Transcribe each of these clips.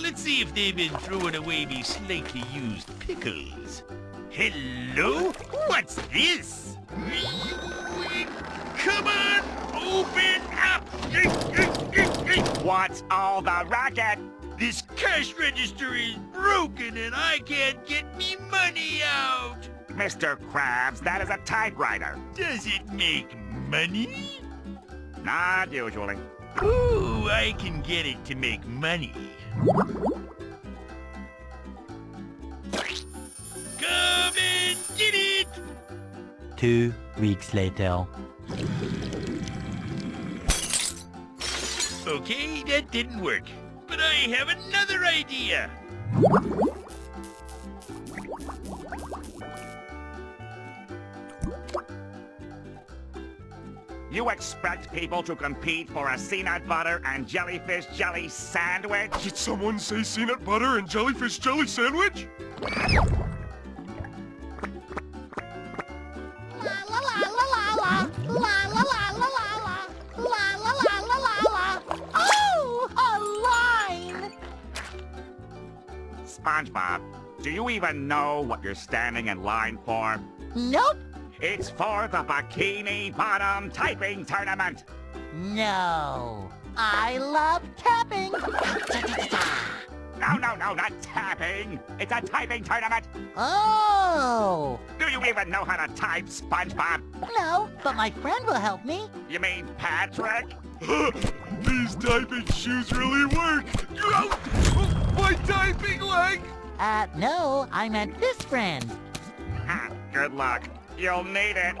Let's see if they've been throwing away me slightly used pickles. Hello? What's this? Come on, open up! What? All the racket? This cash register is broken and I can't get me money out. Mr. Krabs, that is a typewriter. Does it make money? Not usually. Ooh, I can get it to make money. Come and get it! Two weeks later. Okay, that didn't work. But I have another idea. You expect people to compete for a peanut butter and jellyfish jelly sandwich? Did someone say peanut butter and jellyfish jelly sandwich? Even know what you're standing in line for? Nope. It's for the Bikini Bottom Typing Tournament. No. I love tapping. No, no, no, not tapping. It's a typing tournament. Oh. Do you even know how to type, SpongeBob? No, but my friend will help me. You mean Patrick? These typing shoes really work! My typing leg! Uh, no, I meant this friend. Good luck. You'll need it.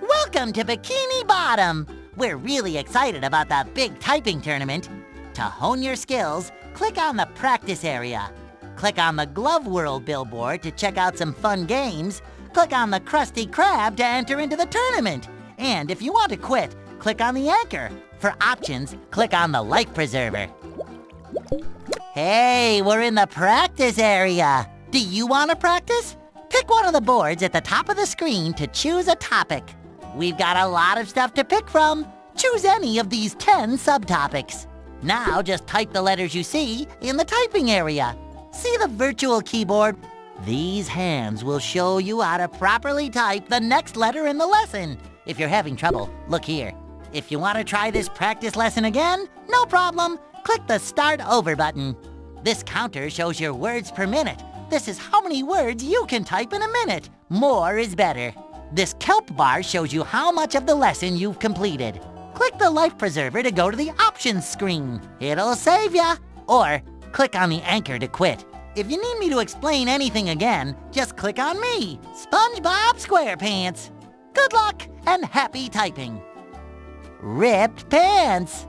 Welcome to Bikini Bottom. We're really excited about the big typing tournament. To hone your skills, click on the practice area. Click on the Glove World billboard to check out some fun games. Click on the Krusty Krab to enter into the tournament. And if you want to quit, click on the anchor. For options, click on the life preserver. Hey, we're in the practice area. Do you want to practice? Pick one of the boards at the top of the screen to choose a topic. We've got a lot of stuff to pick from. Choose any of these 10 subtopics. Now just type the letters you see in the typing area. See the virtual keyboard? These hands will show you how to properly type the next letter in the lesson. If you're having trouble, look here. If you want to try this practice lesson again, no problem. Click the Start Over button. This counter shows your words per minute. This is how many words you can type in a minute. More is better. This kelp bar shows you how much of the lesson you've completed. Click the life preserver to go to the options screen. It'll save ya. Or click on the anchor to quit. If you need me to explain anything again, just click on me, SpongeBob SquarePants. Good luck and happy typing. Ripped pants.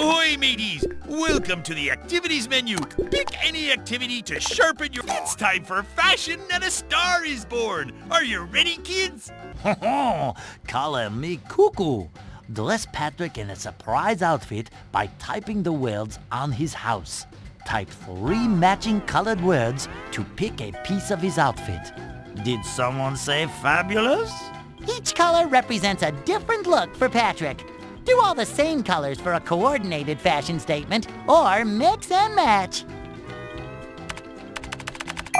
Ahoy, mateys! Welcome to the activities menu. Pick any activity to sharpen your... It's time for fashion and a star is born. Are you ready, kids? Call me Cuckoo. Dress Patrick in a surprise outfit by typing the words on his house. Type three matching colored words to pick a piece of his outfit. Did someone say fabulous? Each color represents a different look for Patrick. Do all the same colors for a coordinated fashion statement, or mix and match.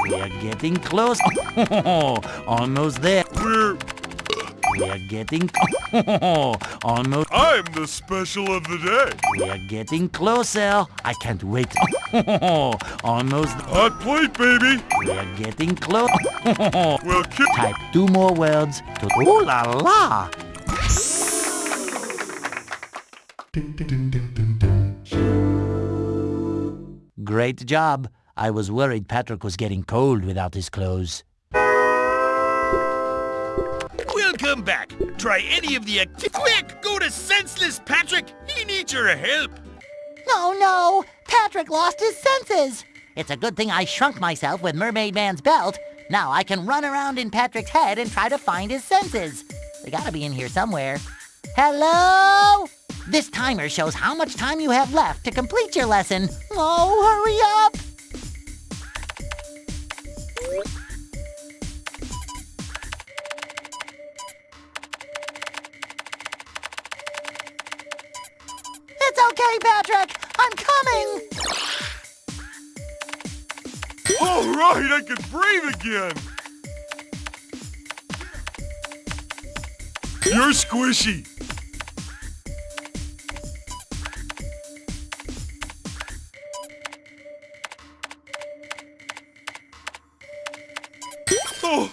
We are getting close. Almost there. We're... We are getting almost. I'm the special of the day. We are getting closer. I can't wait. almost. Hot plate, baby. We are getting close. Well, ki- Type two more words to. Ooh la la! Great job. I was worried Patrick was getting cold without his clothes. Welcome back. Try any of the Quick, go to Senseless Patrick. He needs your help. No, no! Patrick lost his senses! It's a good thing I shrunk myself with Mermaid Man's belt. Now I can run around in Patrick's head and try to find his senses. They gotta be in here somewhere. Hello? This timer shows how much time you have left to complete your lesson. Oh, hurry up! It's okay, Patrick! I'm coming! all right, I can breathe again. You're squishy. Oh,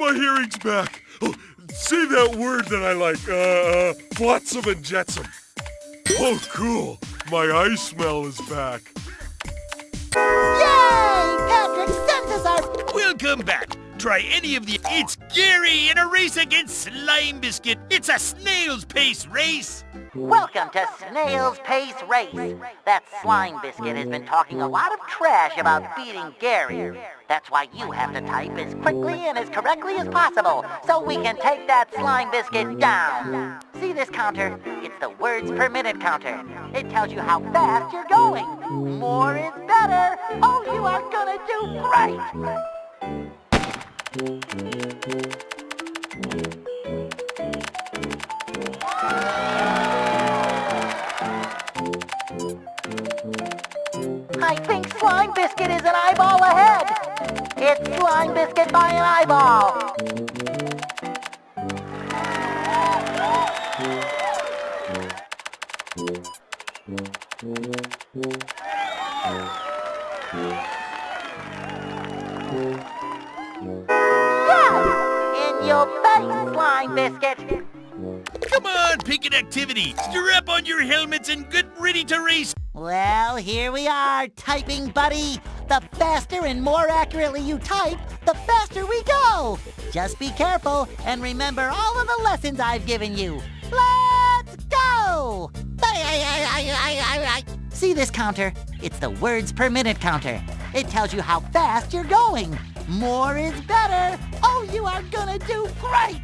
my hearing's back. Oh, say that word that I like. Uh, uh, flotsam and jetsam. Oh, cool. My eye smell is back. Yay! Patrick's senses are... Welcome back. Try any of the... It's Gary in a race against Slime Biscuit. It's a snail's pace race. Welcome to Snail's Pace Race. That slime biscuit has been talking a lot of trash about beating Gary. That's why you have to type as quickly and as correctly as possible so we can take that slime biscuit down. See this counter? It's the words per minute counter. It tells you how fast you're going. More is better. Oh, you are gonna do great. I think Slime Biscuit is an eyeball ahead. It's Slime Biscuit by an eyeball. Yes! Come on, pick an activity. Strap on your helmets and get ready to race. Well, here we are, typing buddy. The faster and more accurately you type, the faster we go. Just be careful and remember all of the lessons I've given you. Let's go! See this counter? It's the words per minute counter. It tells you how fast you're going. More is better. Oh, you are gonna do great!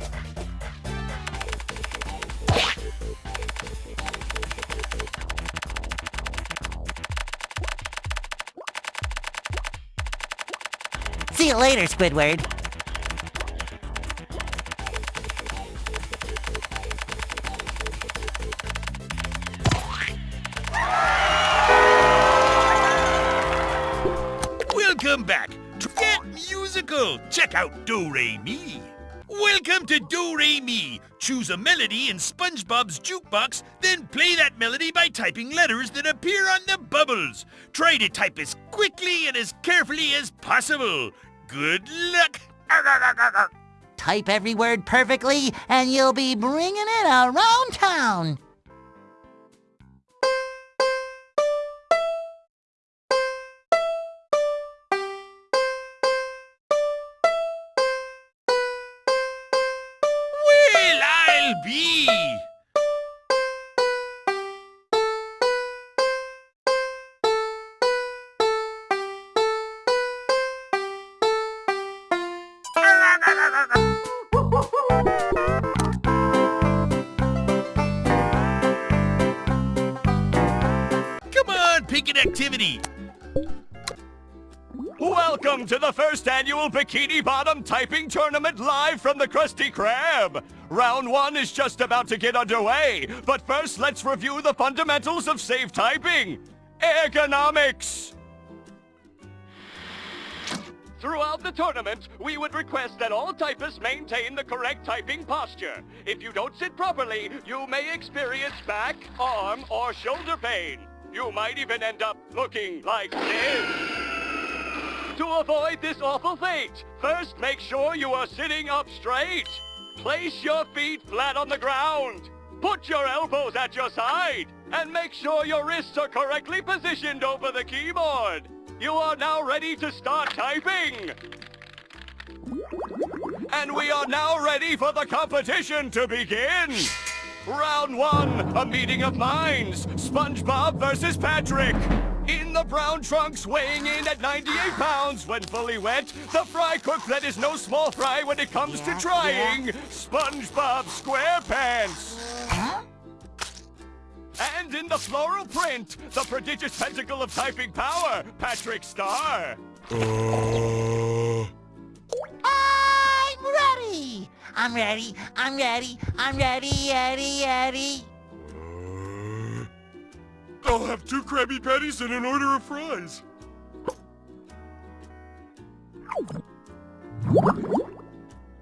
See you later, Squidward. Welcome back. To Get musical. Check out Do Re Mi. Welcome to Do Re Mi. Choose a melody in SpongeBob's jukebox, then play that melody by typing letters that appear on the bubbles. Try to type as quickly and as carefully as possible. Good luck. Type every word perfectly, and you'll be bringing it around town. Well, I'll be. Activity. Welcome to the first annual Bikini Bottom Typing Tournament live from the Krusty Krab. Round one is just about to get underway, but first let's review the fundamentals of safe typing. Ergonomics. Throughout the tournament, we would request that all typists maintain the correct typing posture. If you don't sit properly, you may experience back, arm, or shoulder pain. You might even end up looking like this. To avoid this awful fate, first make sure you are sitting up straight. Place your feet flat on the ground. Put your elbows at your side. And make sure your wrists are correctly positioned over the keyboard. You are now ready to start typing. And we are now ready for the competition to begin. Round one, a meeting of minds. SpongeBob versus Patrick. In the brown trunks, weighing in at 98 pounds when fully wet, the fry cook that is no small fry when it comes to trying, SpongeBob SquarePants. And in the floral print, the prodigious pentacle of typing power, Patrick Star. Uh, I'm ready, I'm ready, I'm ready, ready, ready. uh, I'll have two Krabby Patties and an order of fries.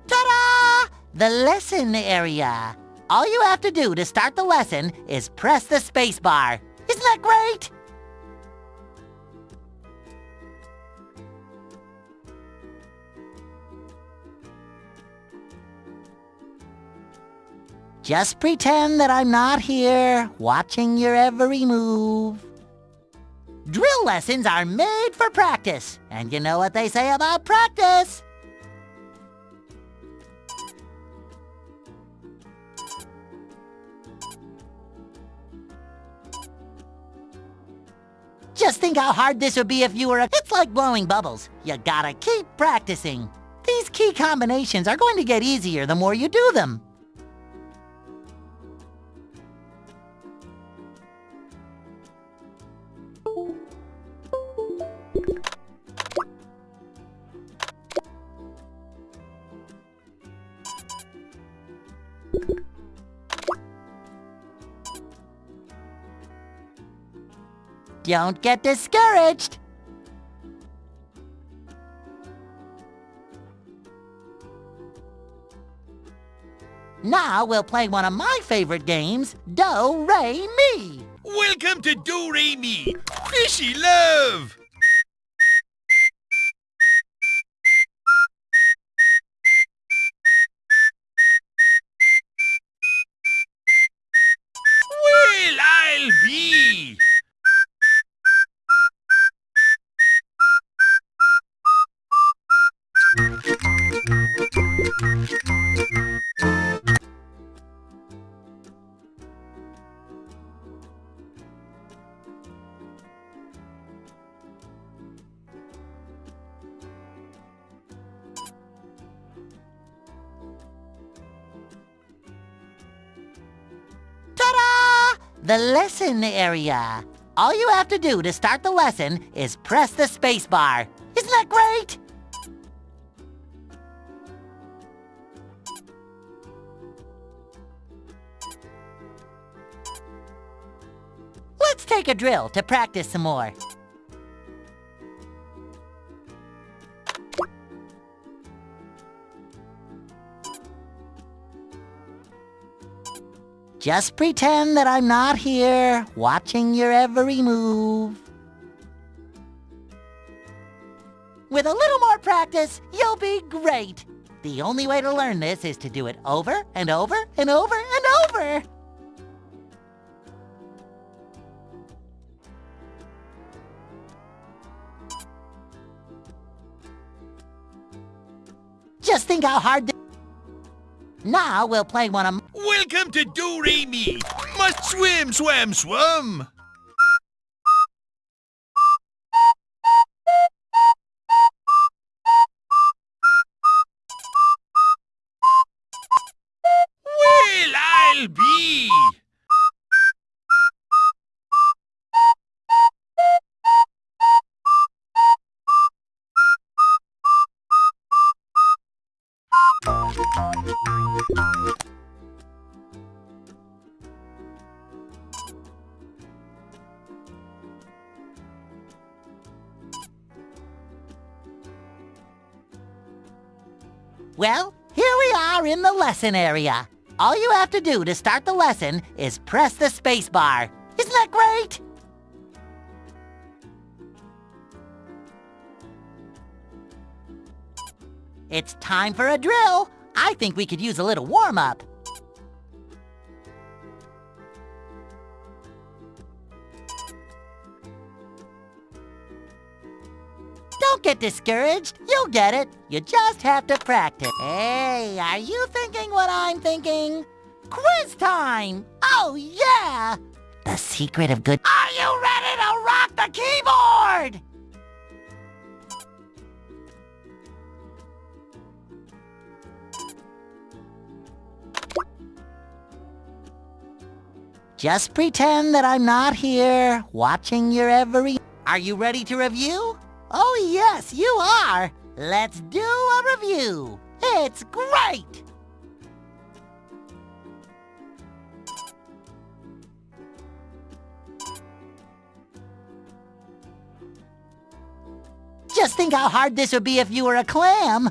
Ta-da! The lesson area. All you have to do to start the lesson is press the space bar. Isn't that great? Just pretend that I'm not here, watching your every move. Drill lessons are made for practice, and you know what they say about practice. Just think how hard this would be if you were a... It's like blowing bubbles. You gotta keep practicing. These key combinations are going to get easier the more you do them. Don't get discouraged. Now we'll play one of my favorite games, Do, Re, Mi. Welcome to Do Re Mi, Fishy Love. Lesson area. All you have to do to start the lesson is press the space bar. Isn't that great? Let's take a drill to practice some more. Just pretend that I'm not here, watching your every move. With a little more practice, you'll be great. The only way to learn this is to do it over and over and over and over. Just think how hard. Now we'll play one of... Welcome to Do Re Mi. Must swim, swam, swum. Well, here we are in the lesson area. All you have to do to start the lesson is press the space bar. Isn't that great? It's time for a drill. I think we could use a little warm-up. Discouraged. You'll get it. You just have to practice. Hey, are you thinking what I'm thinking? Quiz time! Oh, yeah! The secret of good... Are you ready to rock the keyboard? Just pretend that I'm not here, watching your every... Are you ready to review? Oh yes, you are! Let's do a review! It's great! Just think how hard this would be if you were a clam!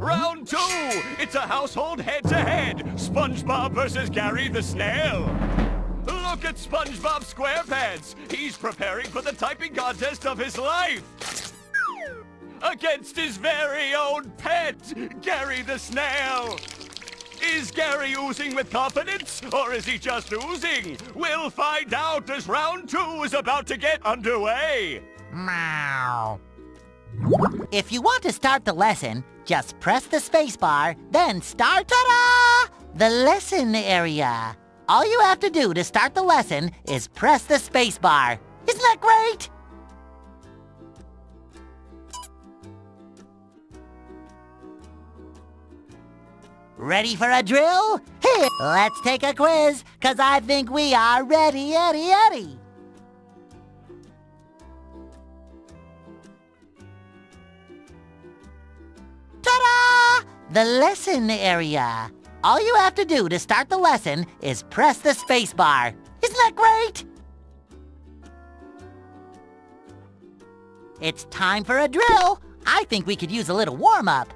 Round two! It's a household head-to-head! SpongeBob versus Gary the Snail! Look at SpongeBob SquarePants! He's preparing for the typing contest of his life! Against his very own pet, Gary the Snail! Is Gary oozing with confidence, or is he just oozing? We'll find out as round two is about to get underway! Meow. If you want to start the lesson, just press the spacebar, then start ta-da! The lesson area. All you have to do to start the lesson is press the spacebar. Isn't that great? Ready for a drill? Here, let's take a quiz, cause I think we are ready, Eddie, Eddie. Ta-da! The lesson area. All you have to do to start the lesson is press the spacebar. Isn't that great? It's time for a drill. I think we could use a little warm-up.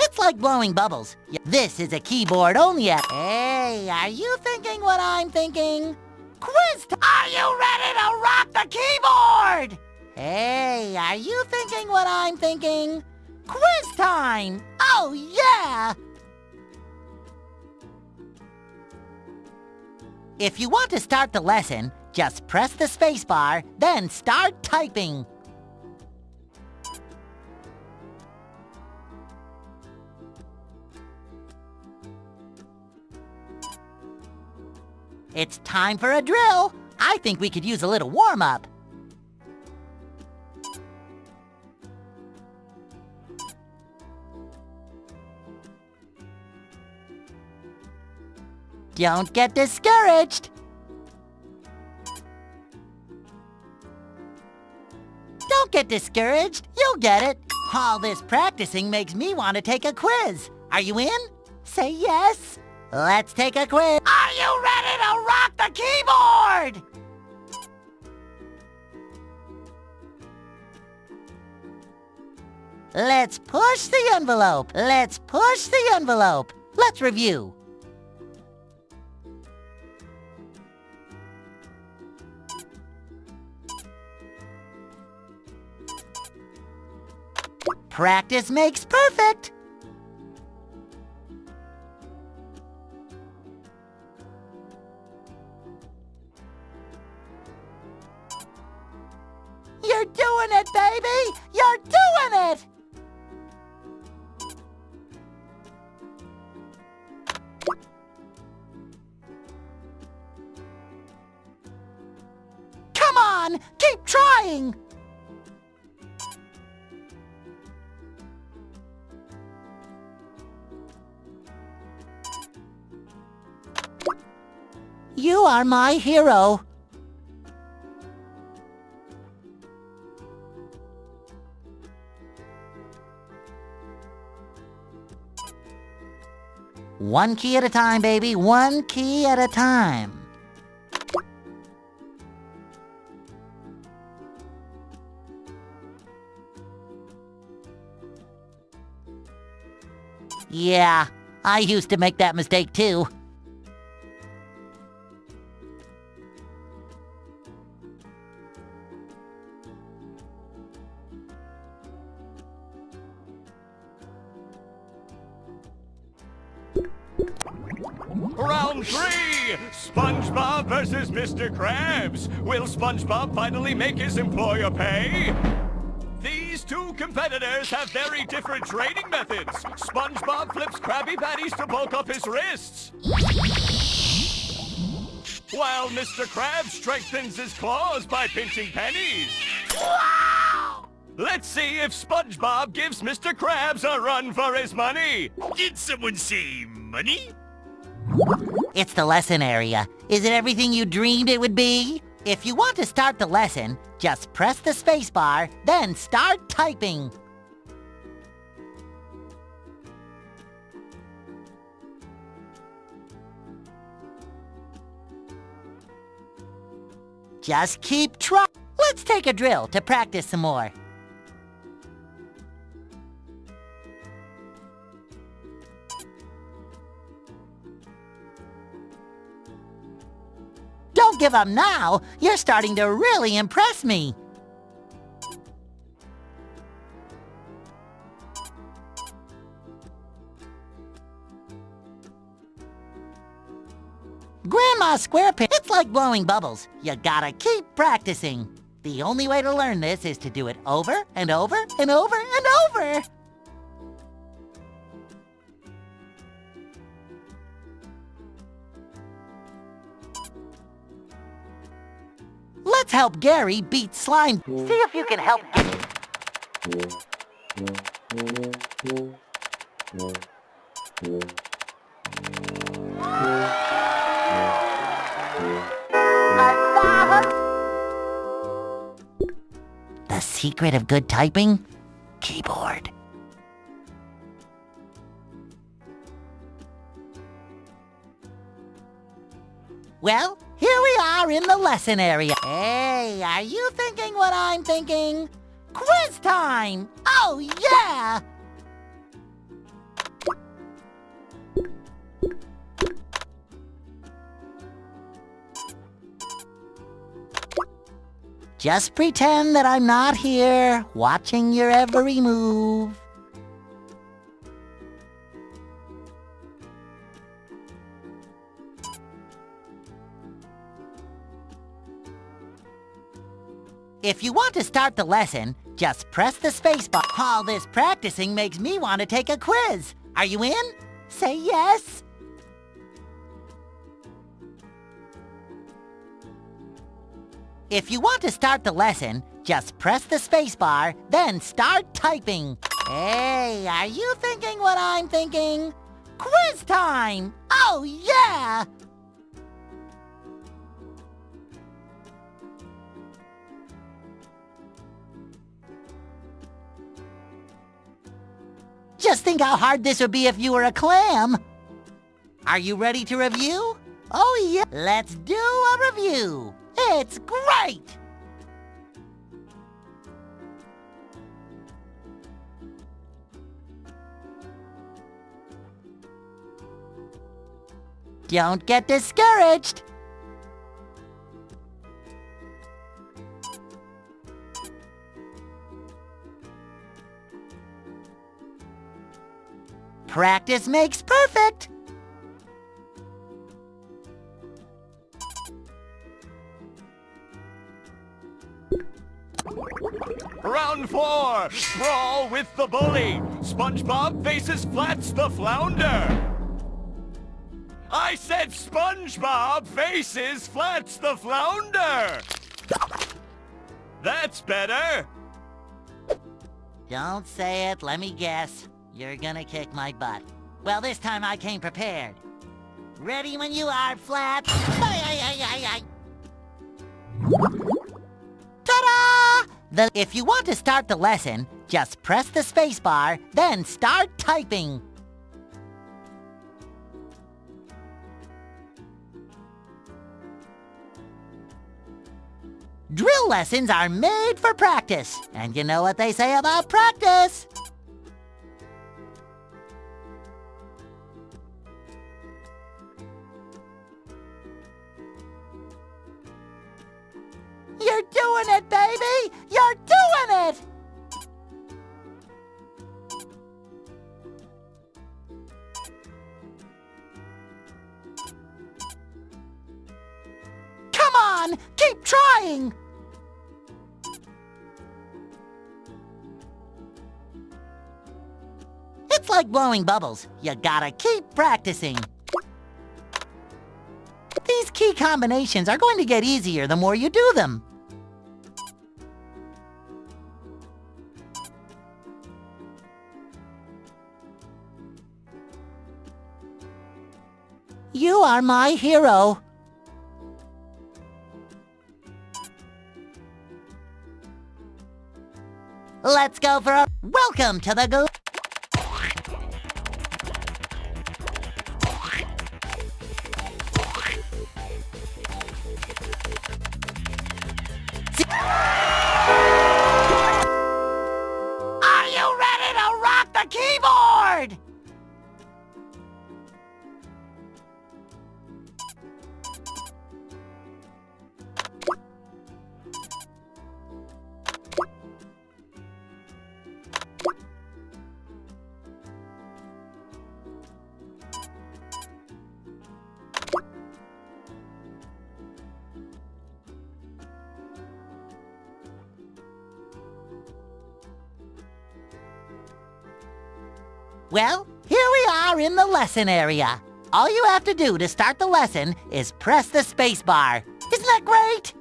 It's like blowing bubbles. This is a keyboard only app. Hey, are you thinking what I'm thinking? Quiz Are you ready to rock the keyboard? Hey, are you thinking what I'm thinking? Quiz time! Oh, yeah! If you want to start the lesson, just press the spacebar, then start typing. It's time for a drill. I think we could use a little warm-up. Don't get discouraged. Don't get discouraged. You'll get it. All this practicing makes me want to take a quiz. Are you in? Say yes. Let's take a quiz. Are you ready to rock the keyboard? Let's push the envelope. Let's push the envelope. Let's review. Practice makes perfect. You're doing it, baby! You're doing it! Come on! Keep trying! You are my hero. One key at a time, baby. One key at a time. Yeah, I used to make that mistake too. Mr. Krabs. Will SpongeBob finally make his employer pay? These two competitors have very different training methods. SpongeBob flips Krabby Patties to bulk up his wrists. While Mr. Krabs strengthens his claws by pinching pennies. Let's see if SpongeBob gives Mr. Krabs a run for his money. Did someone say money? It's the lesson area. Is it everything you dreamed it would be? If you want to start the lesson, just press the spacebar, then start typing. Just keep trying. Let's take a drill to practice some more. Don't give up now. You're starting to really impress me. Grandma SquarePants, it's like blowing bubbles. You gotta keep practicing. The only way to learn this is to do it over and over and over and over. Let's help Gary beat slime. See if you can help. The secret of good typing? Keyboard. Well, here we are in the lesson area. Hey, are you thinking what I'm thinking? Quiz time! Oh, yeah! Just pretend that I'm not here, watching your every move. If you want to start the lesson, just press the spacebar. All this practicing makes me want to take a quiz. Are you in? Say yes. If you want to start the lesson, just press the spacebar, then start typing. Hey, are you thinking what I'm thinking? Quiz time! Oh, yeah! Just think how hard this would be if you were a clam. Are you ready to review? Oh yeah, let's do a review. It's great! Don't get discouraged. Practice makes perfect. Round four, brawl with the bully. SpongeBob faces Flats the flounder. I said SpongeBob faces Flats the flounder. That's better. Don't say it, let me guess. You're gonna kick my butt. Well, this time I came prepared. Ready when you are, ay. Ta-da! If you want to start the lesson, just press the spacebar, then start typing. Drill lessons are made for practice, and you know what they say about practice. You're doing it, baby! You're doing it! Come on! Keep trying! It's like blowing bubbles. You gotta keep practicing. These key combinations are going to get easier the more you do them. Are my hero. Let's go for a welcome to the gl- Well, here we are in the lesson area. All you have to do to start the lesson is press the space bar. Isn't that great?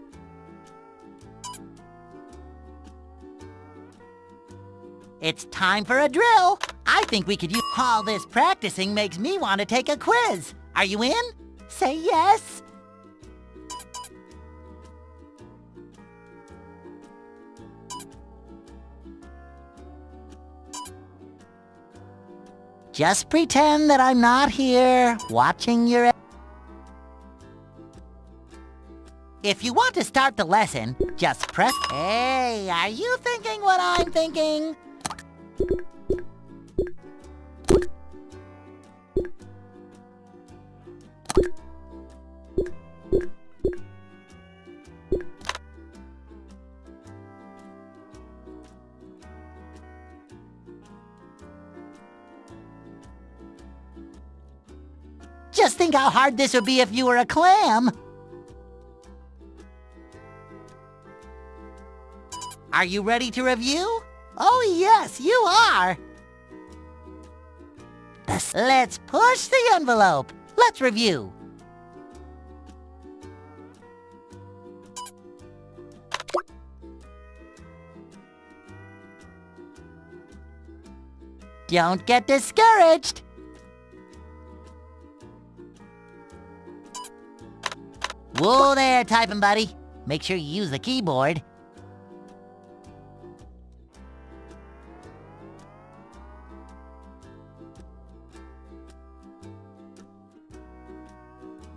It's time for a drill. I think we could use all this practicing makes me want to take a quiz. Are you in? Say yes. Just pretend that I'm not here, watching your... If you want to start the lesson, just press... Hey, are you thinking what I'm thinking? Just think how hard this would be if you were a clam. Are you ready to review? Oh yes, you are. Let's push the envelope. Let's review. Don't get discouraged. Whoa there, typing buddy. Make sure you use the keyboard.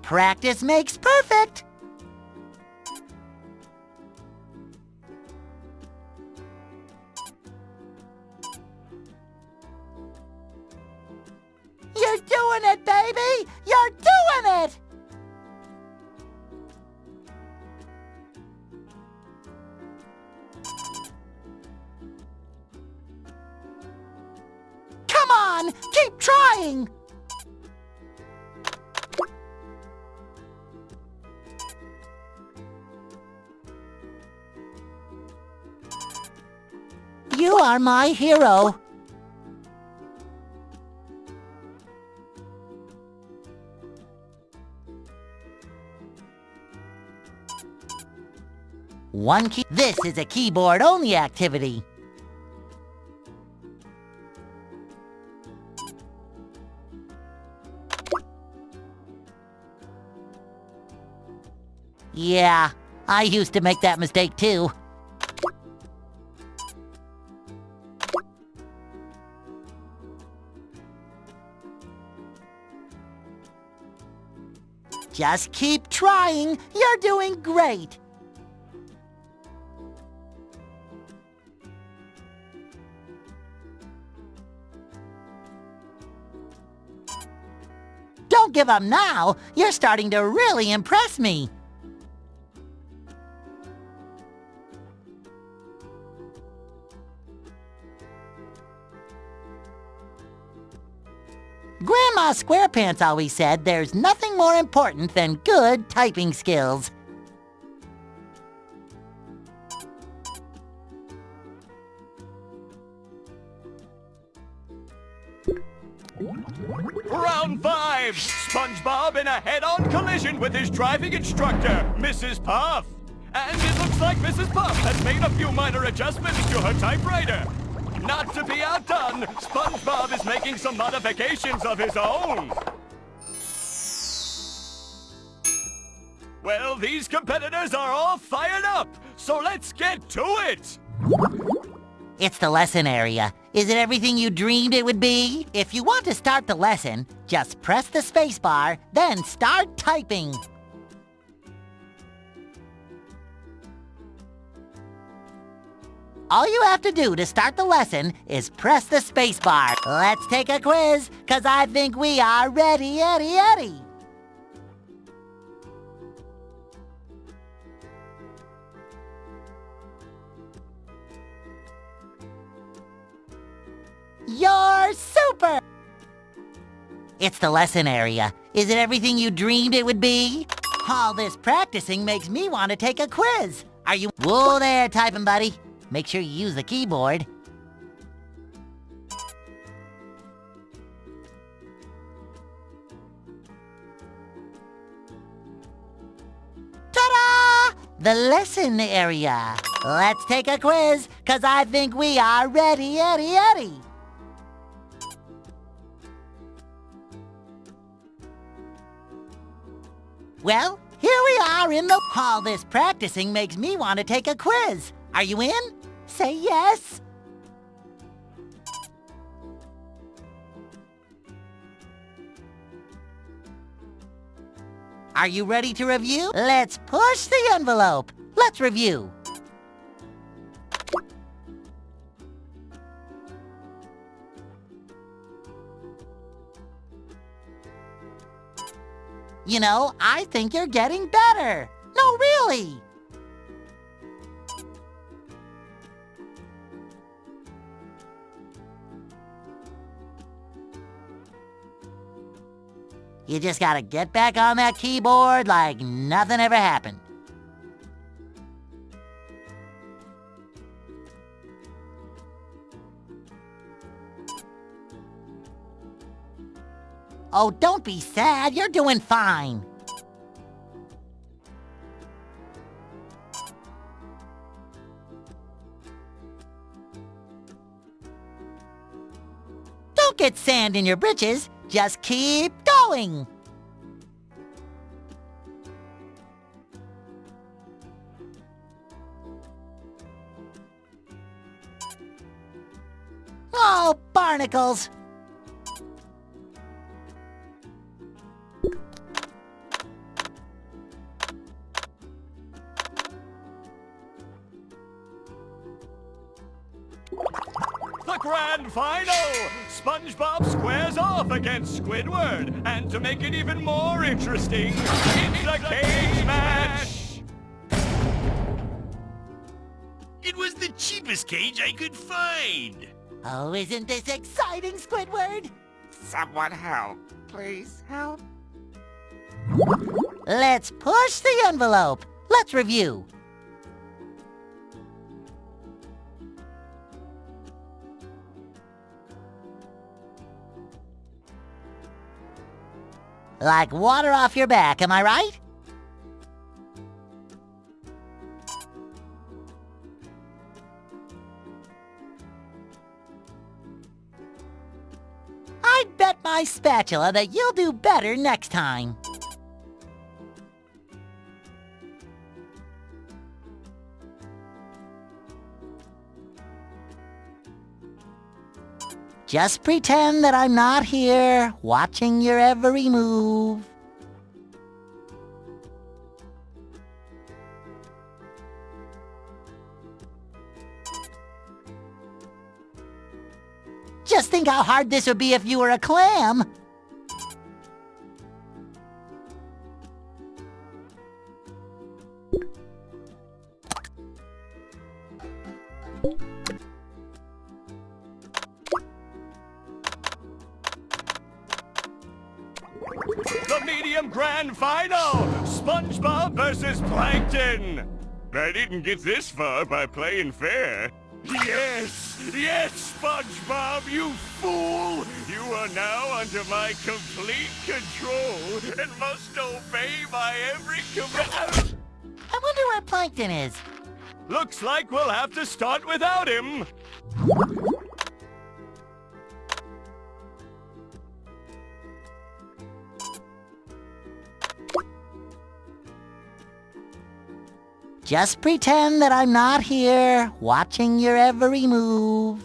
Practice makes perfect. my hero. One key. This is a keyboard-only activity. Yeah, I used to make that mistake too. Just keep trying. You're doing great. Don't give up now. You're starting to really impress me. Squarepants always said there's nothing more important than good typing skills. Round five! SpongeBob in a head-on collision with his driving instructor, Mrs. Puff. And it looks like Mrs. Puff has made a few minor adjustments to her typewriter. Not to be outdone, SpongeBob is making some modifications of his own. Well, these competitors are all fired up, so let's get to it! It's the lesson area. Is it everything you dreamed it would be? If you want to start the lesson, just press the spacebar, then start typing. All you have to do to start the lesson is press the spacebar. Let's take a quiz, cause I think we are ready, Eddie, Eddie. You're super! It's the lesson area. Is it everything you dreamed it would be? All this practicing makes me want to take a quiz. Are you... Whoa there, typing buddy. Make sure you use the keyboard. Ta-da! The lesson area. Let's take a quiz, cause I think we are ready, Eddie, Eddie. Well, here we are in the... All this practicing makes me want to take a quiz. Are you in? Say yes. Are you ready to review? Let's push the envelope. Let's review. You know, I think you're getting better. No, really. You just gotta get back on that keyboard like nothing ever happened. Oh, don't be sad. You're doing fine. Don't get sand in your britches. Just keep going. Oh, barnacles. SpongeBob squares off against Squidward. And to make it even more interesting, it's a cage match! It was the cheapest cage I could find. Oh, isn't this exciting, Squidward? Someone help. Please help. Let's push the envelope. Let's review. Like water off your back, am I right? I'd bet my spatula that you'll do better next time. Just pretend that I'm not here, watching your every move. Just think how hard this would be if you were a clam. The medium grand final! SpongeBob versus Plankton! I didn't get this far by playing fair. Yes! Yes, SpongeBob, you fool! You are now under my complete control and must obey my every command. I wonder where Plankton is. Looks like we'll have to start without him. Just pretend that I'm not here, watching your every move.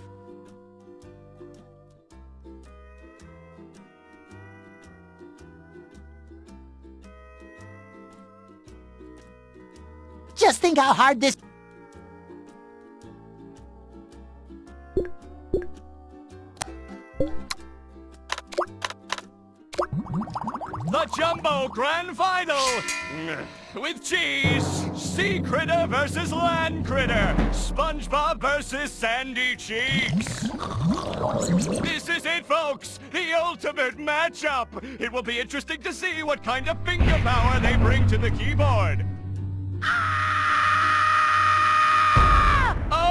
Just think how hard this... The Jumbo Grand Final! With cheese, Sea Critter versus Land Critter, SpongeBob versus Sandy Cheeks. This is it, folks! The ultimate matchup! It will be interesting to see what kind of finger power they bring to the keyboard. Ah!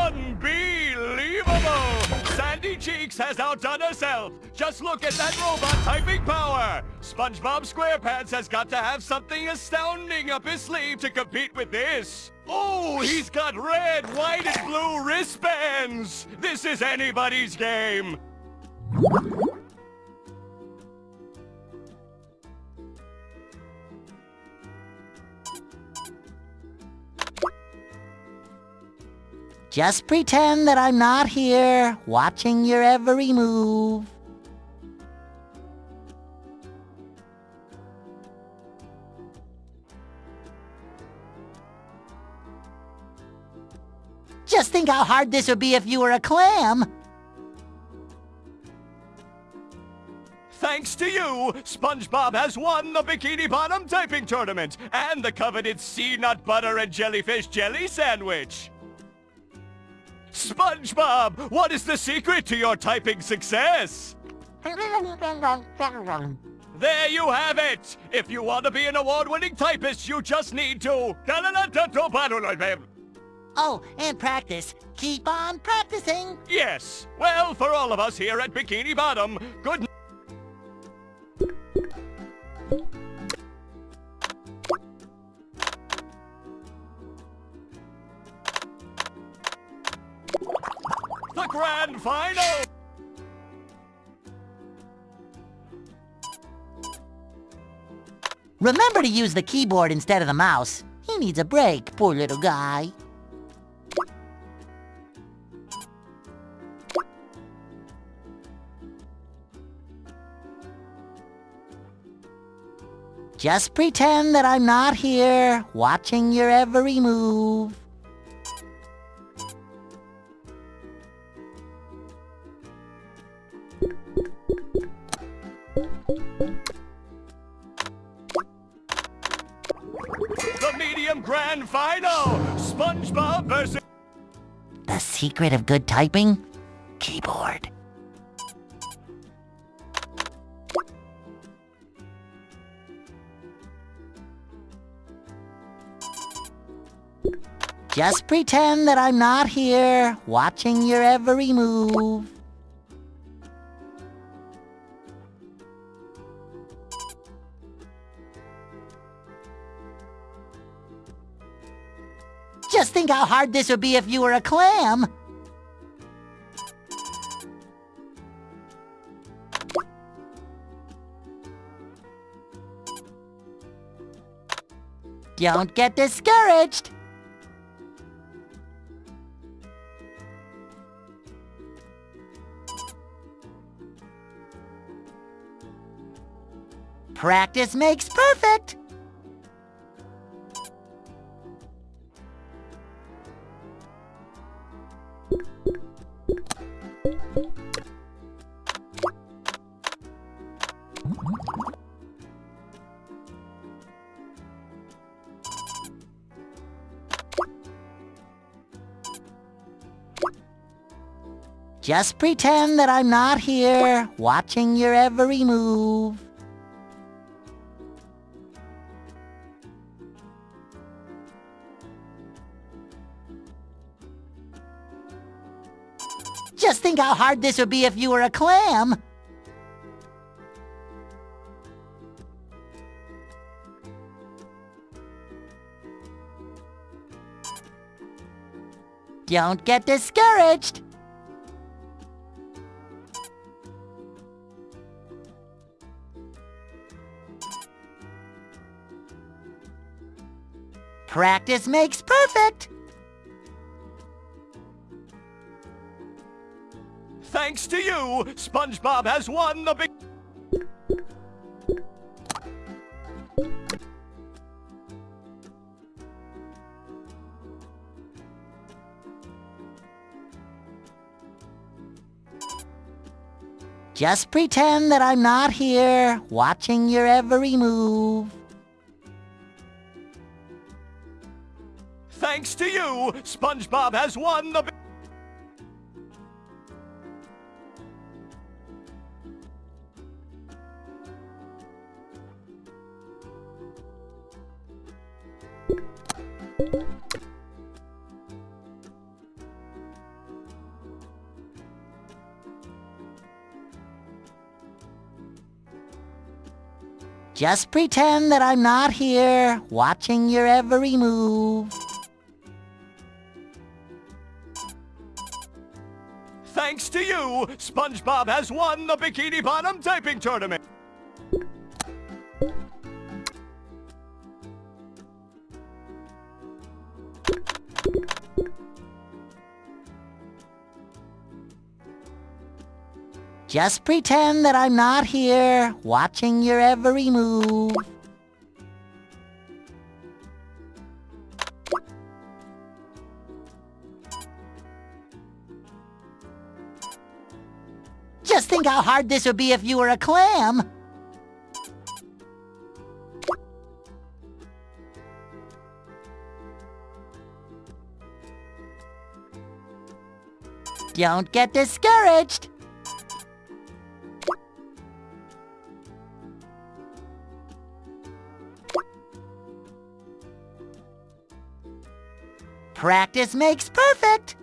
Unbelievable! Sandy Cheeks has outdone herself. Just look at that robot typing power. SpongeBob SquarePants has got to have something astounding up his sleeve to compete with this. Oh, he's got red, white, and blue wristbands. This is anybody's game. Just pretend that I'm not here, watching your every move. Just think how hard this would be if you were a clam. Thanks to you, SpongeBob has won the Bikini Bottom Typing Tournament and the coveted sea nut butter and jellyfish jelly sandwich. SpongeBob, what is the secret to your typing success? There you have it! If you want to be an award-winning typist, you just need to... Oh, and practice. Keep on practicing. Yes. Well, for all of us here at Bikini Bottom, good... The grand final! Remember to use the keyboard instead of the mouse. He needs a break, poor little guy. Just pretend that I'm not here, watching your every move. Secret of good typing? Keyboard. Just pretend that I'm not here, watching your every move. Just think how hard this would be if you were a clam. Don't get discouraged. Practice makes perfect. Just pretend that I'm not here, watching your every move. Just think how hard this would be if you were a clam. Don't get discouraged. Practice makes perfect. Thanks to you, SpongeBob has won the big... Just pretend that I'm not here, watching your every move. Thanks to you, SpongeBob has won the. Just pretend that I'm not here, watching your every move. You, SpongeBob has won the Bikini Bottom Typing Tournament. Just pretend that I'm not here, watching your every move. Just think how hard this would be if you were a clam. Don't get discouraged. Practice makes perfect.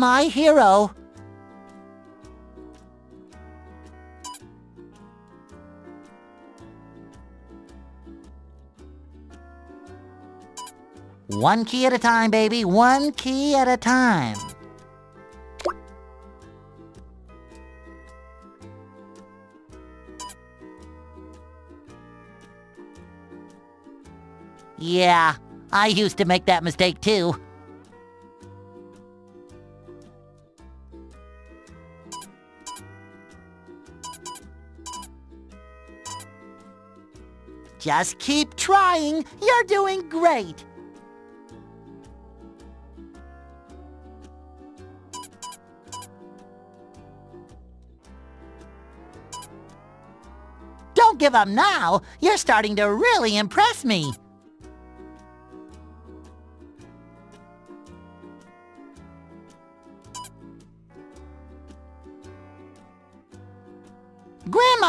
My hero. One key at a time, baby. One key at a time. Yeah, I used to make that mistake too. Just keep trying. You're doing great. Don't give up now. You're starting to really impress me.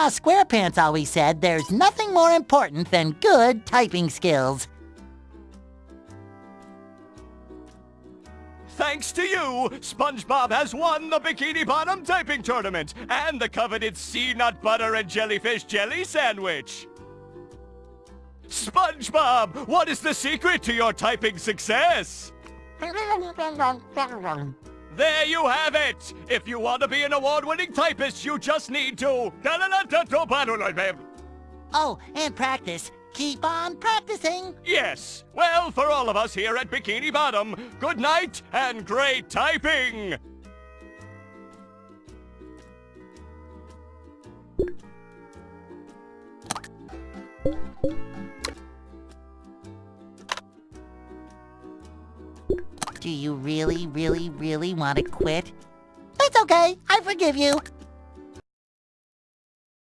Squarepants always said there's nothing more important than good typing skills. Thanks to you, SpongeBob has won the Bikini Bottom Typing Tournament and the coveted sea nut butter and jellyfish jelly sandwich. SpongeBob, what is the secret to your typing success? There you have it! If you want to be an award-winning typist, you just need to... Oh, and practice. Keep on practicing. Yes! Well, for all of us here at Bikini Bottom, good night and great typing! Do you really, really, really want to quit? It's okay. I forgive you.